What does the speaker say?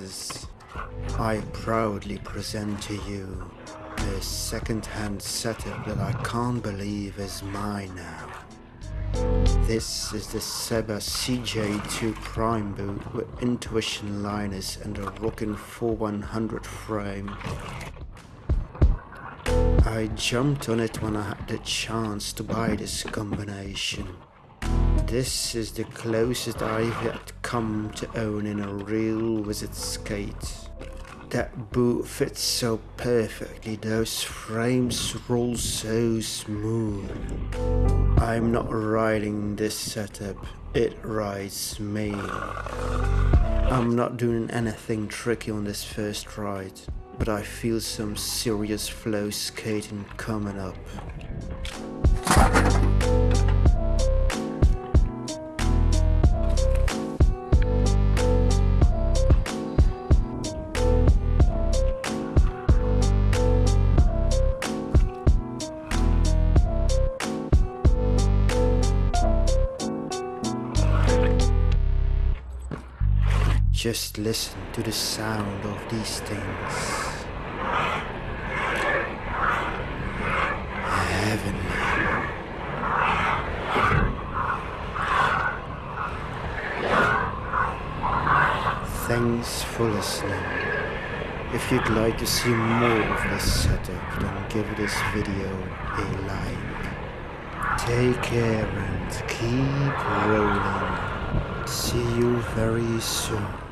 Masters. I proudly present to you a second-hand setup that I can't believe is mine now. This is the Seba CJ2 Prime boot with Intuition liners and a rocking 4100 frame. I jumped on it when I had the chance to buy this combination. This is the closest I've yet come to owning a real wizard skate. That boot fits so perfectly, those frames roll so smooth. I'm not riding this setup, it rides me. I'm not doing anything tricky on this first ride, but I feel some serious flow skating coming up. Just listen to the sound of these things. Heavenly. Thanks for listening. If you'd like to see more of this setup, then give this video a like. Take care and keep rolling. See you very soon.